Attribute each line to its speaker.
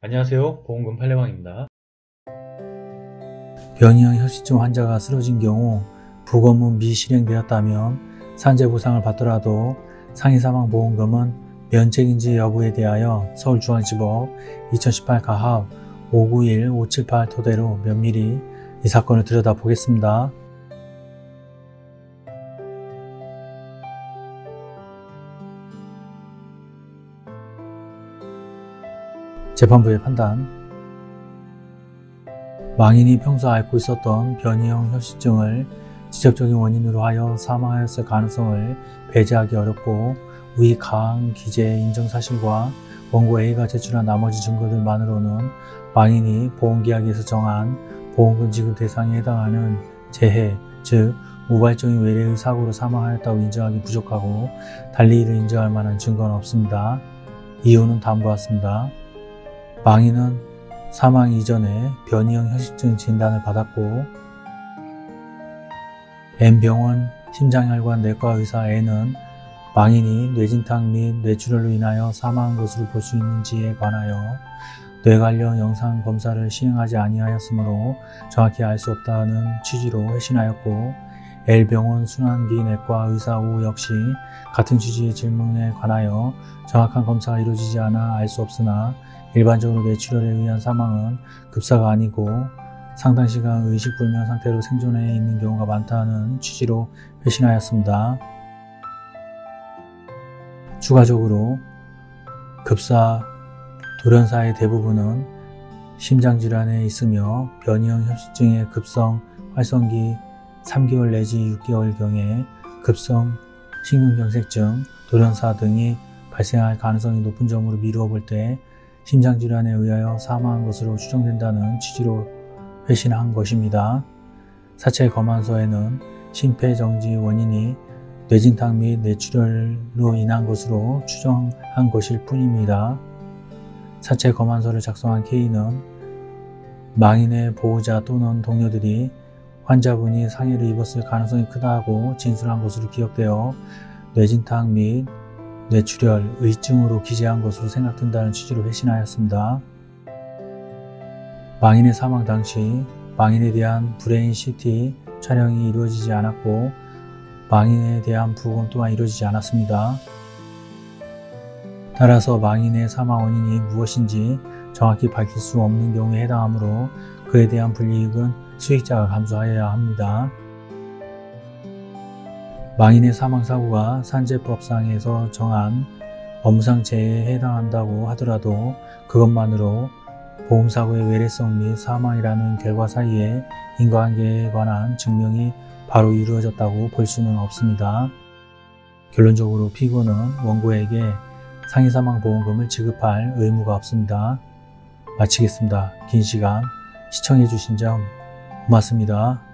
Speaker 1: 안녕하세요 보험금 팔례방입니다
Speaker 2: 변이형 혈시증 환자가 쓰러진 경우 부검은 미실행되었다면 산재보상을 받더라도 상해사망보험금은 면책인지 여부에 대하여 서울중앙지법 2018 가합 591-578 토대로 면밀히 이 사건을 들여다보겠습니다. 재판부의 판단 망인이 평소 앓고 있었던 변이형 혈시증을 직접적인 원인으로 하여 사망하였을 가능성을 배제하기 어렵고 위 가항 기재 인정 사실과 원고 A가 제출한 나머지 증거들만으로는 망인이 보험계약에서 정한 보험금 지급 대상에 해당하는 재해, 즉 우발적인 외래의 사고로 사망하였다고 인정하기 부족하고 달리 이를 인정할 만한 증거는 없습니다. 이유는 다음과 같습니다. 망인은 사망 이전에 변이형 혈식증 진단을 받았고 N병원 심장혈관 내과 의사 N은 망인이 뇌진탕 및 뇌출혈로 인하여 사망한 것으로 볼 수 있는지에 관하여 뇌 관련 영상 검사를 시행하지 아니하였으므로 정확히 알 수 없다는 취지로 회신하였고 L병원 순환기 내과 의사 O 역시 같은 취지의 질문에 관하여 정확한 검사가 이루어지지 않아 알 수 없으나 일반적으로 뇌출혈에 의한 사망은 급사가 아니고 상당 시간 의식불명 상태로 생존해 있는 경우가 많다는 취지로 회신하였습니다. 추가적으로 급사 돌연사의 대부분은 심장질환에 있으며 변이형 협식증의 급성 활성기 3개월 내지 6개월경에 급성 심근경색증, 돌연사 등이 발생할 가능성이 높은 점으로 미루어 볼 때 심장질환에 의하여 사망한 것으로 추정된다는 취지로 회신한 것입니다. 사체 검안서에는 심폐정지 원인이 뇌진탕 및 뇌출혈로 인한 것으로 추정한 것일 뿐입니다. 사체 검안서를 작성한 K는 망인의 보호자 또는 동료들이 환자분이 상해를 입었을 가능성이 크다고 진술한 것으로 기억되어 뇌진탕 및 뇌출혈, 의증으로 기재한 것으로 생각된다는 취지로 회신하였습니다. 망인의 사망 당시 망인에 대한 brain CT 촬영이 이루어지지 않았고 망인에 대한 부검 또한 이루어지지 않았습니다. 따라서 망인의 사망 원인이 무엇인지 정확히 밝힐 수 없는 경우에 해당하므로 그에 대한 불이익은 수익자가 감수하여야 합니다. 망인의 사망사고가 산재법상에서 정한 업무상 재해에 해당한다고 하더라도 그것만으로 보험사고의 외래성 및 사망이라는 결과 사이에 인과관계에 관한 증명이 바로 이루어졌다고 볼 수는 없습니다. 결론적으로 피고는 원고에게 상해사망보험금을 지급할 의무가 없습니다. 마치겠습니다. 긴 시간 시청해주신 점 고맙습니다.